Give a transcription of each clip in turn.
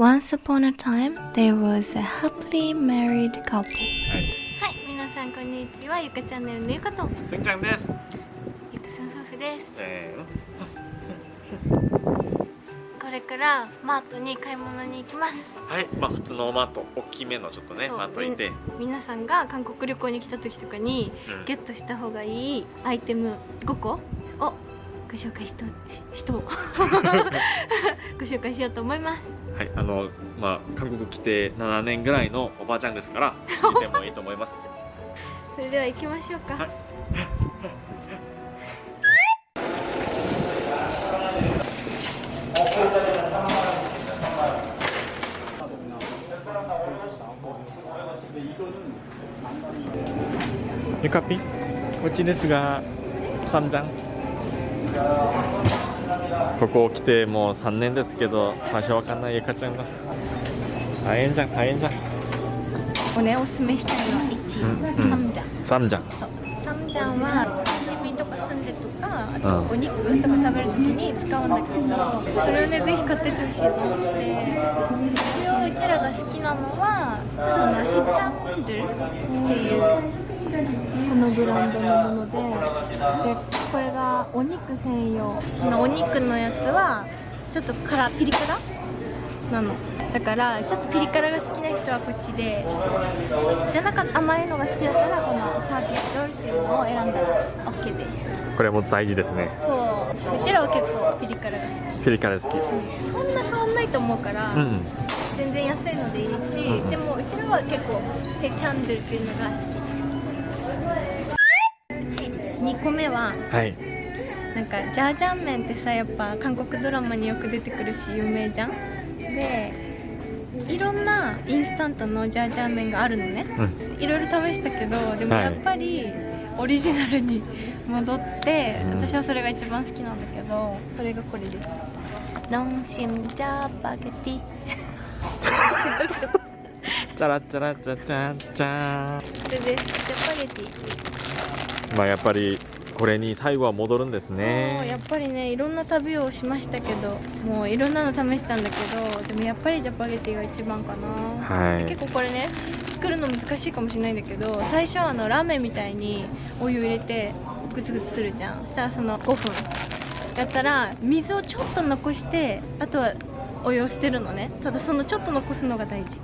Once upon a time, there was a happily married couple. はいはい、皆さんこんにちは。ゆかチャンネルのゆかとすんちゃんですゆかさん夫婦です。えこれからマートに買い物に行きます。ー、はいまあ普通のマート大きめのちょっとねマートいて、皆さんが韓国旅行に来た時とかにうんゲットした方がいいアイテム5個をご紹介しとししと ご紹介しようと思います。はいあのまあ韓国来て7年ぐらいのおばあちゃんですから知ってもいいと思います。それでは行きましょうか。はい。ゆかぴこっちですがサムジャンここ来てもう3年ですけど場所わかんないゆかちゃんが。大変じゃん大変じゃん。おねおすすめしたいのは1、うんうん。サムジャン。サムジャンサムジャンは刺身とかスンデとかあとうん。お肉とか食べるときに使うんだけどそれをねぜひ買ってってほしいと思って。一応うちらが好きなのはこのヘチャンドゥっていうこのブランドのものででこれがお肉専用お肉のやつはちょっと辛ピリ辛なの。だからちょっとピリ辛が好きな人はこっちでじゃなかった甘いのが好きだったらこのサーキットっていうのを選んだら OK です。これも大事ですね。そううちらは結構ピリ辛が好ピリ辛好き。きそんな変わんないと思うから、うん。全然安いのでいいし、うんでもうちらは結構ヘチャンドルっていうのが好き2個目ははい。なんかジャージャン麺ってさやっぱ韓国ドラマによく出てくるし有名じゃん？でいろんなインスタントのジャージャン麺があるのね。うん。いろいろ試したけどでもはい。やっぱりオリジナルに戻って、うん。私はそれが一番好きなんだけどそれがこれです。ノンシムジャーバゲティ。チャラチャラチャチャチャこ れです。ジャパゲティまあやっぱりこれに最後は戻るんですそうねやっぱりねいろんな旅をしましたけどもういろんなの試したんだけどでもやっぱりジャパゲティが一番かな、はい。結構これね作るの難しいかもしれないんだけど最初はあのラーメンみたいにお湯入れてグツグツするじゃん。そしたらその5分。やったら水をちょっと残してあとはお湯を捨てるのね。ただそのちょっと残すのが大事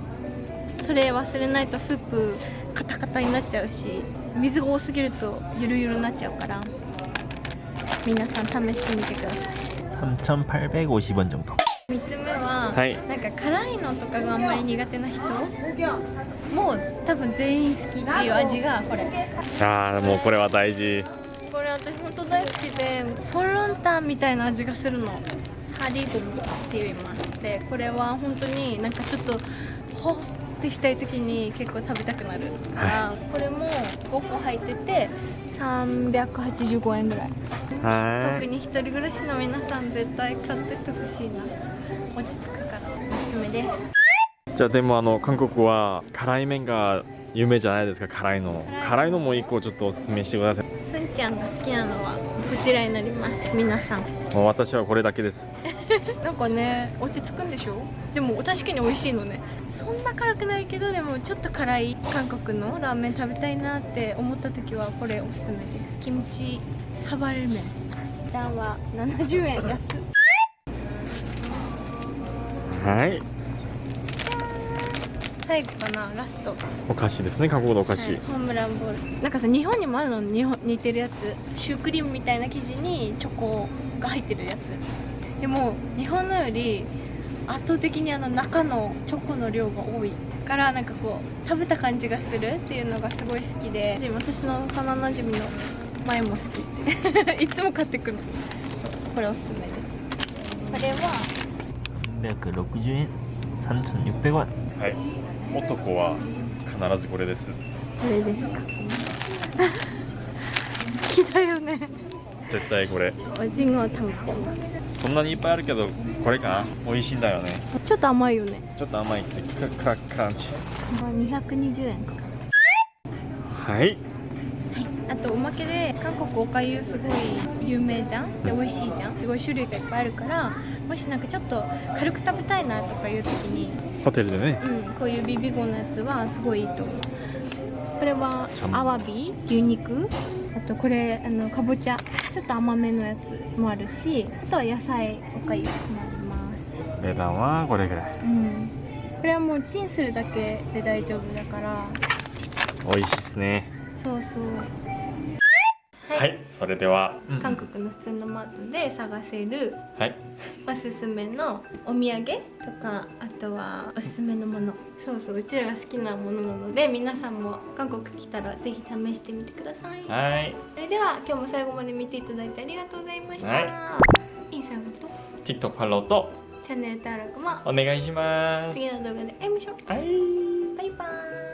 それ忘れないとスープカタカタになっちゃうし水が多すぎるとゆるゆるになっちゃうから皆さん試してみてください3850원 정도 3つ目は、はいなんか辛いのとかがあんまり苦手な人もう多分全員好きっていう味がこれああもうこれは大事これ私本当大好きでソンロンタンみたいな味がするのサリゴムって言いますでこれは本当になんかちょっとほっ てしたい時に結構食べたくなる。から、これも5個入ってて385円ぐらい。は特に一人暮らしの皆さん絶対買ってってほしいな。落ち着くからおすすめです。じゃあでもあの韓国は辛い麺が有名じゃないですか辛いの。辛いのも一個ちょっとおすすめしてください。すんちゃんが好きなのはこちらになります皆さん。もう私はこれだけです。なんかね落ち着くんでしょ？でも確かに美味しいのね。そんな辛くないけどでもちょっと辛い韓国のラーメン食べたいなって思った時はこれおすすめです。キムチサバル麺。値段は70円安。っはい。最後かなラスト。お菓子ですね韓国のお菓子、はいホームランボール。なんかさ日本にもあるの？日本似てるやつ。シュークリームみたいな生地にチョコが入ってるやつ。でも日本のより圧倒的にあの中のチョコの量が多いからなんかこう食べた感じがするっていうのがすごい好きで私の幼なじみの前も好き。いつも買ってくるそうこれおすすめです。これは360円。3600원はい。男は必ずこれです。これですか。好きだよね絶対これ。おじごたんぽこんなにいっぱいあるけどこれかな？美味しいんだよね。ちょっと甘いよね。ちょっと甘いけどクラクラクランチ220円か。はい。あとおまけで韓国おかゆすごい有名じゃん？で美味しいじゃん？すごい種類がいっぱいあるからもしなんかちょっと軽く食べたいなとかいう時にホテルでね。うんこういうビビゴのやつはすごいいいと思う。これはアワビ？牛肉？あとこれあのかぼちゃ。ちょっと甘めのやつもあるしあとは野菜おかゆもあります。値段はこれぐらい。うん。これはもうチンするだけで大丈夫だから。美味しいですね。そうそうはい、それでは、韓国の普通のマートで探せるはい。おすすめのお土産とかあとはおすすめのもの。そうそううちらが好きなものなので皆さんも韓国来たらぜひ試してみてください。はい。それでは今日も最後まで見ていただいてありがとうございました、はインスタグラムと？TikTok フォローとチャンネル登録も。お願いします。次の動画で会いましょう。はい